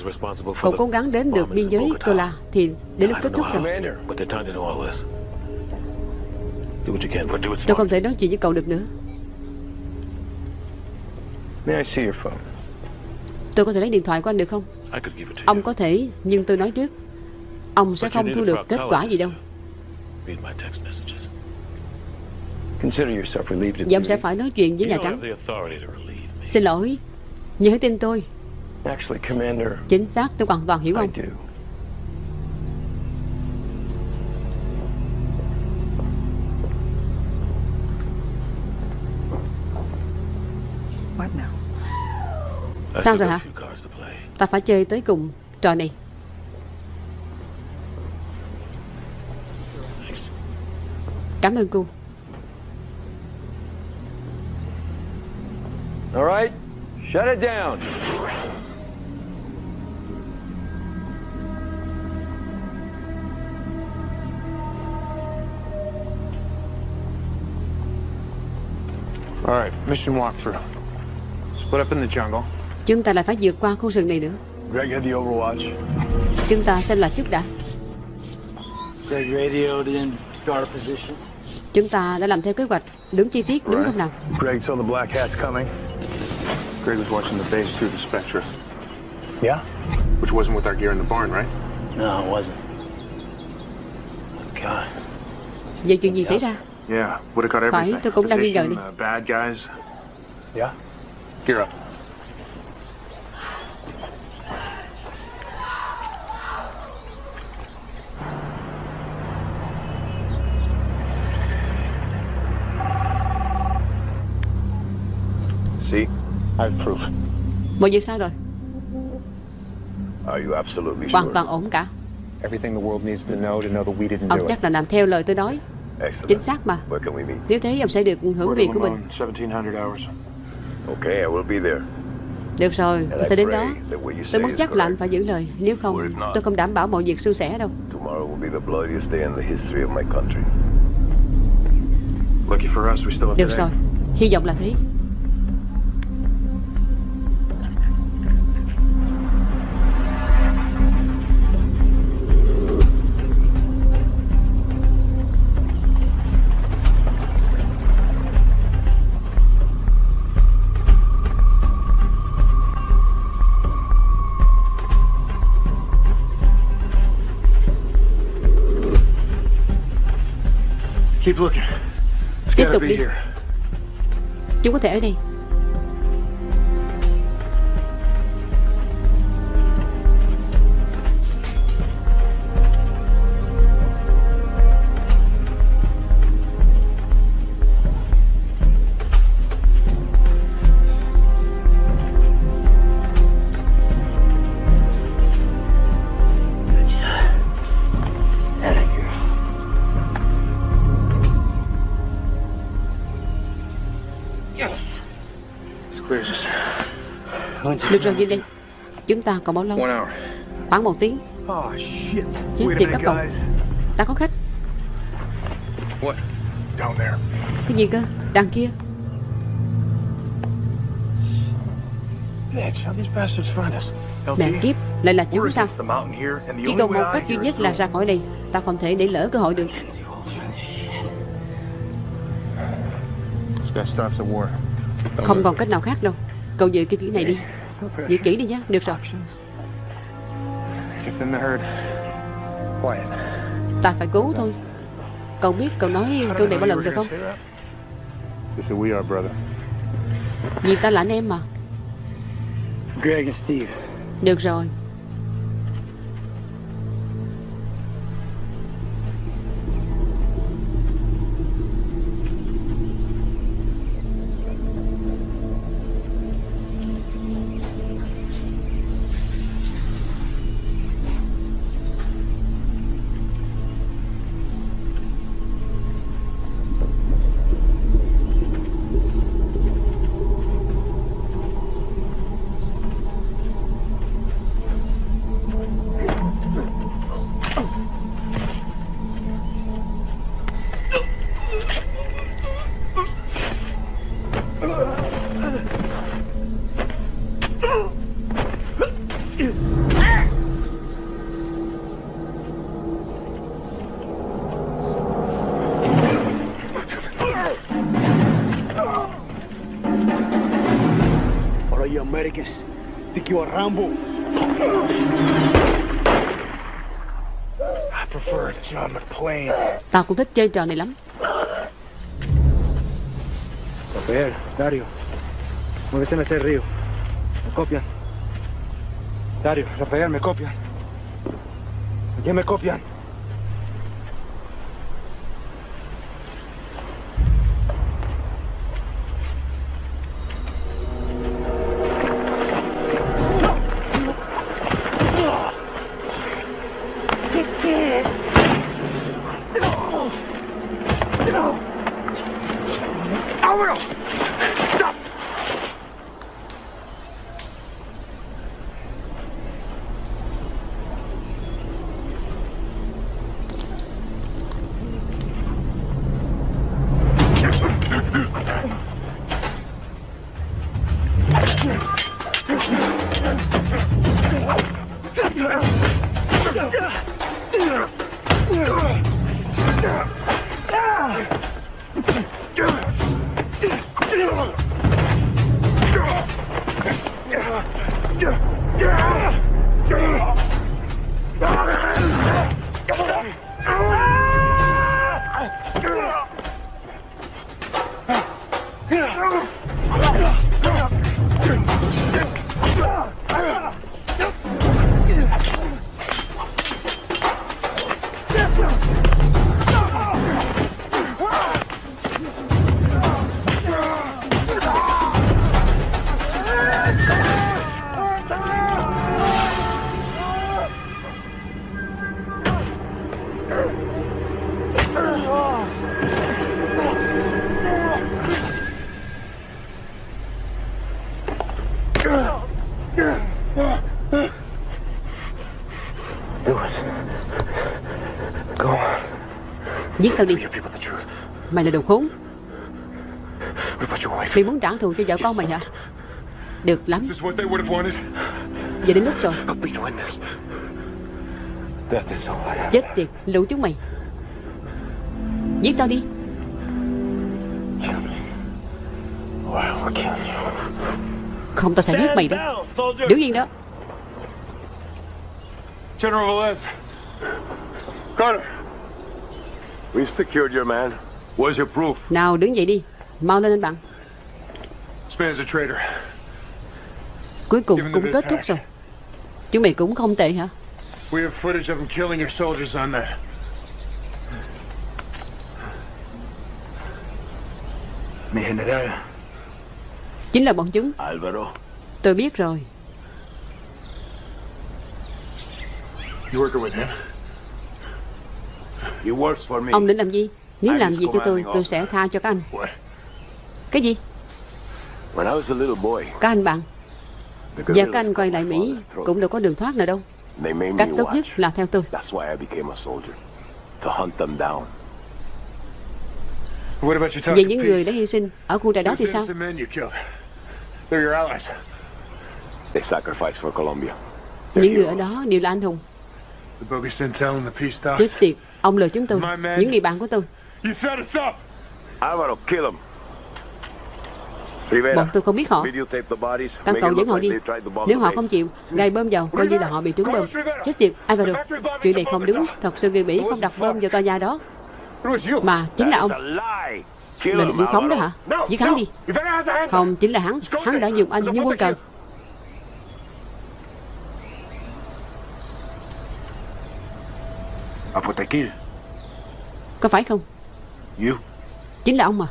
Cậu cố gắng đến được biên giới. Tola thì đến lúc kết thúc rồi. Tôi không thể nói chuyện với cậu được nữa. May I see your phone? Tôi có thể lấy điện thoại của anh được không? Ông có thể, nhưng tôi nói trước. Ông sẽ không thu được kết quả gì đâu. Và ông sẽ phải nói chuyện với Nhà Trắng. Xin lỗi, nhớ tin tôi. Actually, Commander, Chính xác, tôi hoàn toàn hiểu ông. Sao rồi hả? a few cards to play. Ta phải chơi tới cùng trò này. Thanks. Cảm ơn cô. All right, shut it down. All right, mission walkthrough. Split up in the jungle. Chúng ta lại phải vượt qua khu rừng này nữa. Greg had the Overwatch. Chúng ta xem là chút đã. Greg radioed in guard positions. Chúng ta đã làm theo kế hoạch. Đúng chi tiết, đúng không nào? Greg saw the Black Hats coming. Greg was watching the base through the Spectra, Yeah? which wasn't with our gear in the barn, right? No, it wasn't. God. Vậy chuyện gì xảy ra? Yeah, would have got Phải, everything. tôi cũng đang nghi ngờ đi. uh, bad guys. Yeah? Gear up. See? I have proof. Mọi việc sao rồi? Are you absolutely Hoàn sure? toàn ổn cả. Everything the world needs to know to know that we didn't Ông do it. chắc là làm theo lời tôi nói. Excellent. Chính xác mà. Where can we meet? Nếu thế ông sẽ được hưởng of của mình. Lamone, 1700 hours. Okay, I will be there. Được rồi, tôi sẽ đến đó. Tôi muốn chắc là anh phải giữ lời. Nếu không, tôi không đảm bảo mọi việc suôn sẻ đâu. Tomorrow will be the bloodiest day in the history of my country. Lucky for us, we still have Được rồi, hy vọng là thế. Tiếp tục đi. here. Chúng có thể ở đây. Được rồi, đi đi. Chúng ta còn bao lâu? Khoảng một tiếng. Oh, shit. Chết tiệt các cậu. Ta có khách. What? down there. Cái gì cơ? Đằng kia. Mẹ kiếp, lại là chúng sao? Chỉ còn một cách duy nhất là ra khỏi đây. Ta không thể để lỡ cơ hội được. Không còn cách nào khác đâu. Cậu giữ cái kỹ này đi. Giữ kỹ đi nhé. Được rồi. Ta phải cứu thôi. Cậu biết cậu nói câu này bao lần rồi không? Vì ta là anh em mà. Được rồi. Thích chơi trò này lắm. Rafael, Dario. Ese río. Me copian. Dario, Rafael, me copian. ¿A quién me copian? Giết tao đi. Mày là đồ khốn. Mày muốn trả thù cho vợ con mày hả? Được lắm. Is this what they would have wanted? Giờ đến lúc rồi. Help me to win this. Death is all I have. Chết tiệt, lũ chúng mày. Giết tao đi. Không tao sẽ giết mày đó. Đứng yên đó. General Velez. Nào đứng dậy đi. Mau lên anh bạn. Cuối cùng cũng kết thúc rồi. Chúng mày cũng không tệ hả? We have footage of him killing your soldiers on there. Mi general. Chính là bọn chúng. Alvaro. Tôi biết rồi. You working with him? He works for me. Ông định làm gì? Nếu làm gì cho tôi, tôi sẽ tha cho các anh. Cái gì? When I was a little boy, Các anh bạn. Và các anh quay lại Mỹ cũng đâu có đường thoát nào đâu. Cách tốt nhất là theo tôi. Về talking những người đã hy sinh ở khu trại đó thì sao? Những người ở đó đều là anh hùng. Chết tiệt, ông lừa chúng tôi, những người bạn của tôi. Bọn tôi không biết họ. Các cậu dẫn họ đi. Nếu họ không chịu, gài bơm vào, coi như là họ bị trúng bơm. Chết tiệt, Alvaro, chuyện này không đúng. Thật sự người Mỹ không đặt bơm vào tòa nhà đó. Mà chính là ông. Là him, điều khống đó hả? Giết hắn đi. Không, chính là hắn. Hắn đã dùng anh như quân cờ. Có phải không? You. Chính là ông mà.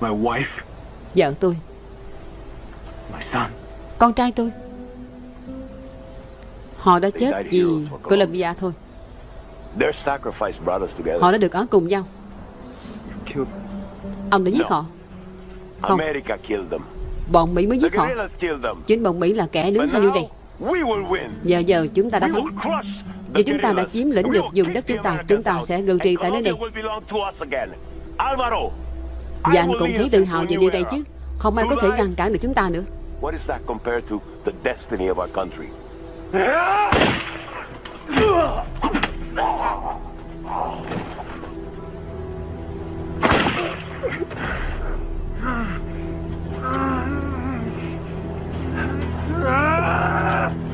My wife. Vợ tôi, My son. con trai tôi. Họ đã chết vì Colombia thôi. Their sacrifice brought us together. Họ đã được ở cùng nhau. Ông đã giết họ. Không, America killed them. bọn Mỹ mới The giết họ. Chính bọn Mỹ là kẻ đứng sau điều này. Giờ giờ chúng ta đã thắng. Vì chúng ta đã chiếm lĩnh được vùng đất chúng ta, chúng ta sẽ ngự trị tại nơi này. Và anh cũng thấy tự hào về điều này chứ. Không ai có thể ngăn cản được chúng ta nữa. What is that compared to the destiny of our country? You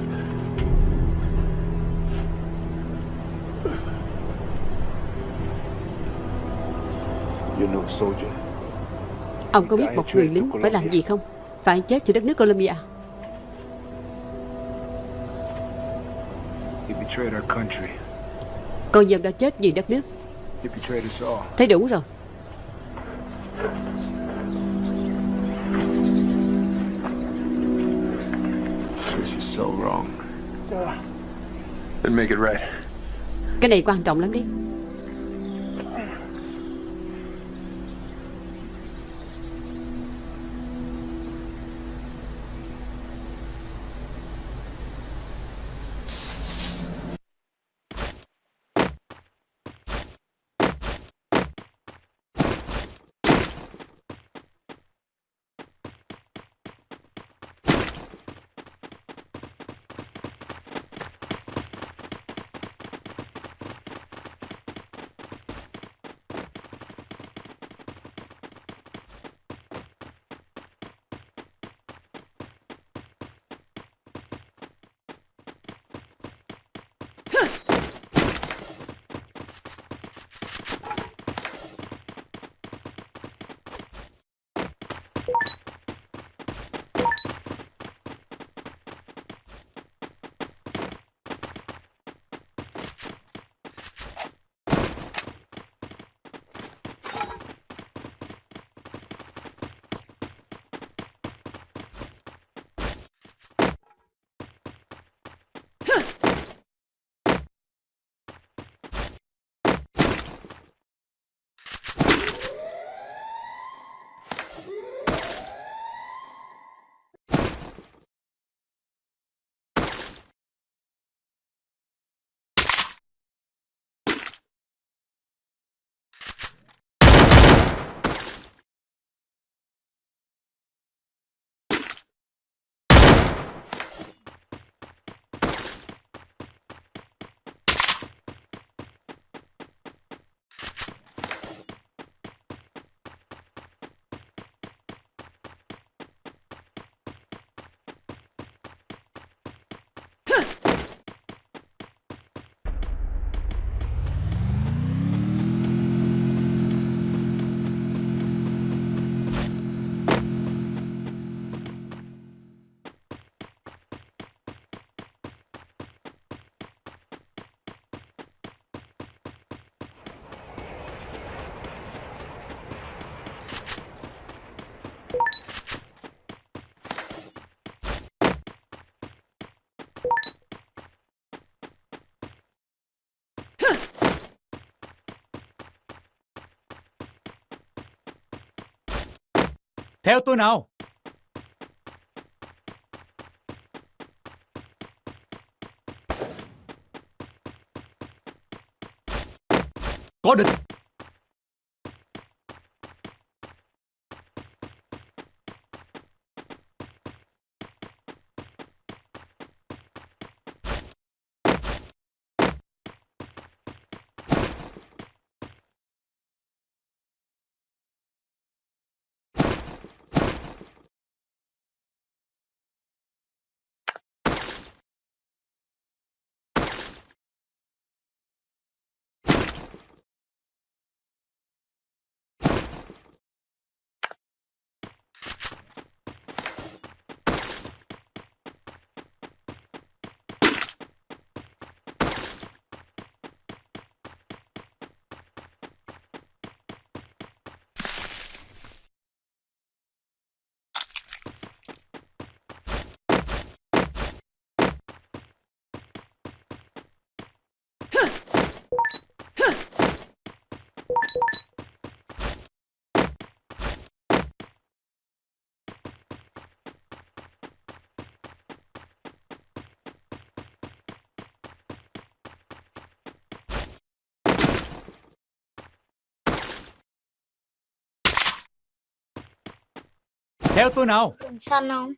Ông có biết một người lính phải làm gì không? Phải chết cho đất nước Colombia. He betrayed our country. Con dâm đã chết vì đất nước. Thấy đủ rồi. This is so wrong. Then make it right. Cái này quan trọng lắm đấy. Theo tôi nào. Có địch. Theo tôi nào Đường xanh không?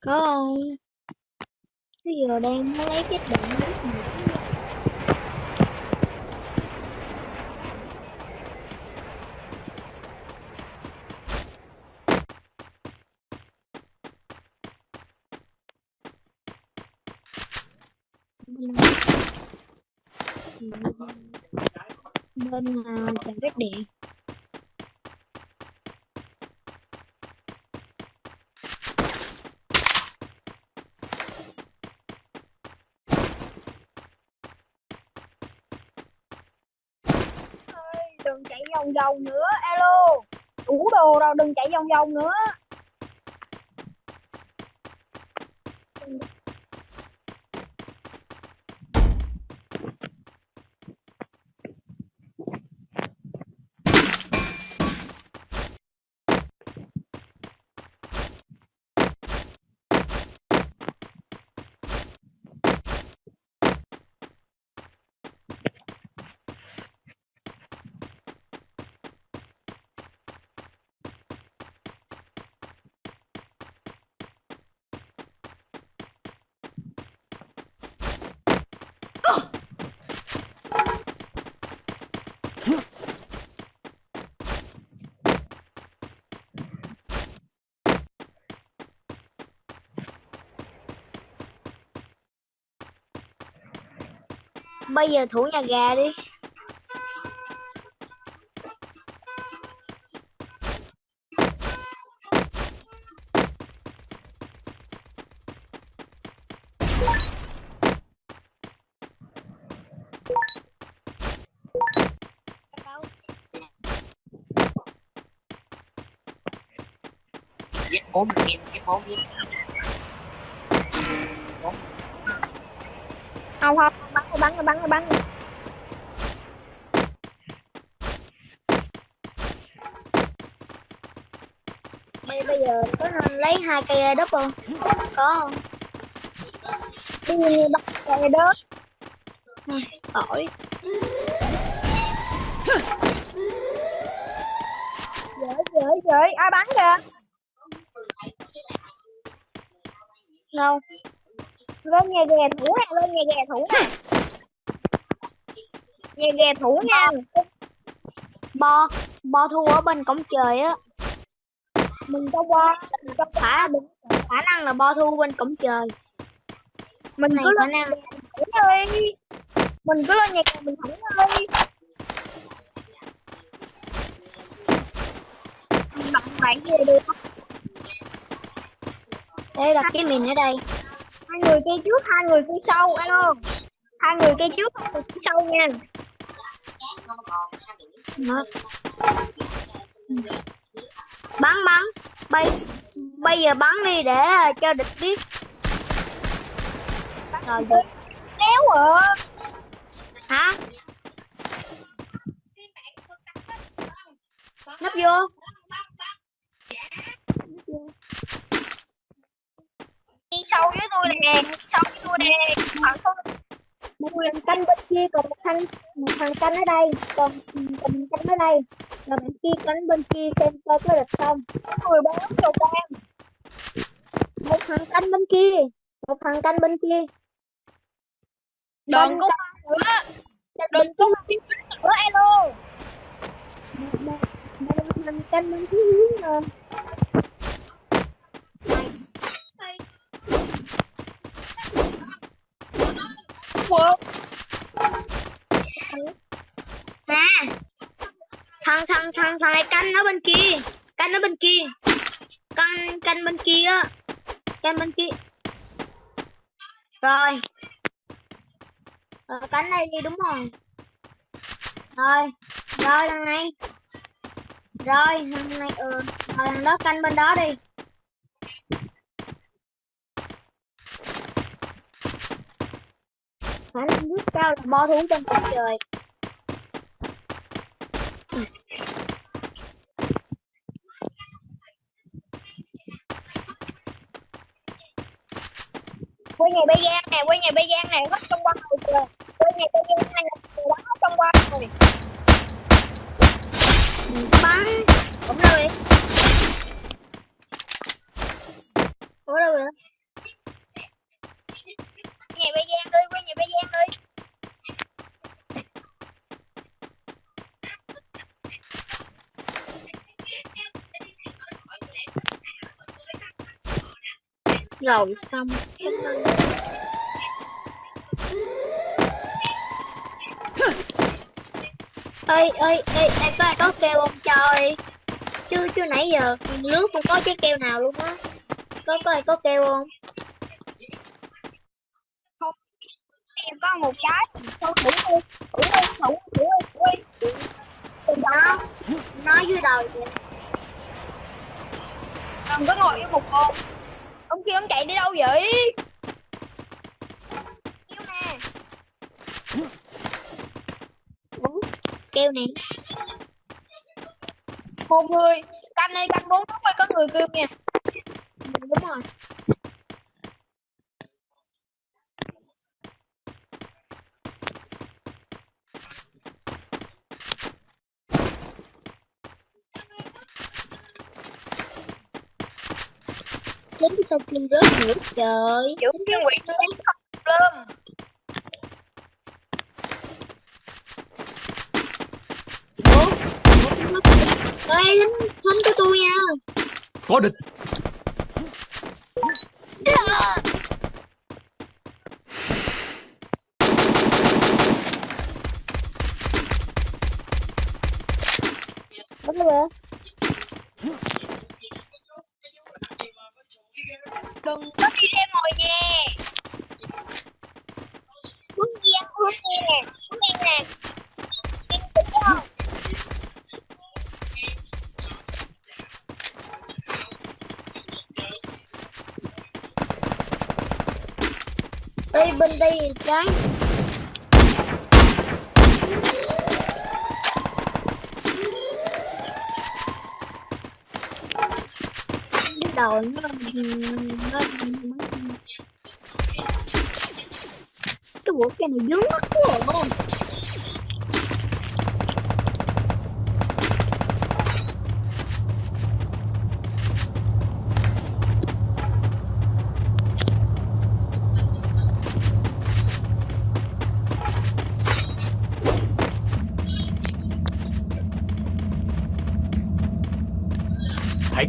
Có không? Bây giờ đang muốn lấy cái đạn nước you bên uh, trạm phát điện đừng chạy vòng vòng nữa alo. Đủ đồ rồi đừng chạy vòng vòng nữa. Bây giờ thủ nhà gà đi. Giết bốn giết giết bốn giết. Không không bắn bắn bắn bắn. Bây bây giờ có nên lấy hai cây đất không? Có không? Đi bắt cây đất. Khỏi dễ dễ dễ ai bắn kìa? Đâu? Lên nhà ghè thủ nè lên nhà ghè thủ nè nhà ghè thủ nha. Bo bo thua ở bên cổng trời á. Mình có bo mình có khả khả năng là bo thua bên cổng trời. Mình cứ lên nhà thủng đi. Mình cứ lên nhà ghè mình thủng đi. Bạn bạn gì được đây đặt cái mình ở đây. Hai người kia trước hai người kia sau alo. Hai người kia trước hai người kia sau nha Đó. bắn bắn. Bây bây giờ bắn đi để cho địch biết. Rồi được. Kéo rồi hả? Nấp vô. Đi sâu với tôi nè sâu với tôi nè. Khoảng không thằng canh bên kia còn một thằng một thằng canh ở đây còn còn một canh ở đây. Rồi bên kia canh bên kia xem coi có địch không. Người bốn chục em một thằng canh bên kia một thằng canh bên kia. Đòn có nữa đòn có nữa alo. Một thằng canh bên kia hướng rồi một nè thằng thằng thằng thằng này canh nó bên kia. Canh nó bên kia. Canh canh bên kia á. Canh bên kia. Rồi. Rồi cánh đây đi, đúng rồi. Rồi. Rồi, thằng này. Rồi, thằng này ừ. Rồi, thằng đó canh bên đó đi. sao là mo thú trong cuộc trời quê nhà bê giang này quê nhà bê giang này hết trong quan rồi. Kìa quê nhà bê giang này đó hết trong quan rồi. Bắn cũng đâu đi ủa đâu rồi xong. Cảm ơn. ơi ơi ơi đây có ai có keo không trời? Chứ chứ nãy giờ lướt không có trái keo nào luôn á. Có có ai có keo không? Em có một trái thôi thử đi. Thử đi thử thử đi. Thử đi. Đó nói dưới đầu vậy đừng có ngồi với một con chạy đi đâu vậy? Kêu nè. Keo nè. Một người canh đi canh bốn lúc có người kêu nha đúng rồi Đến sau khi rớt nữa. Trời Chủ cái quỷ nó đánh không lên Ê, lính lính của tôi nha. Có địch rồi đừng có đi ra ngồi nha hướng nhiên hướng nhiên nè hướng nhiên nè Yên tĩnh không Ê, bên đây thì trái. Đầu nó nó cái bộ cái này dướng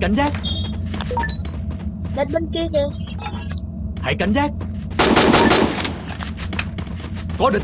cảnh giác. Đến bên kia kìa. Hãy cảnh giác. Có địch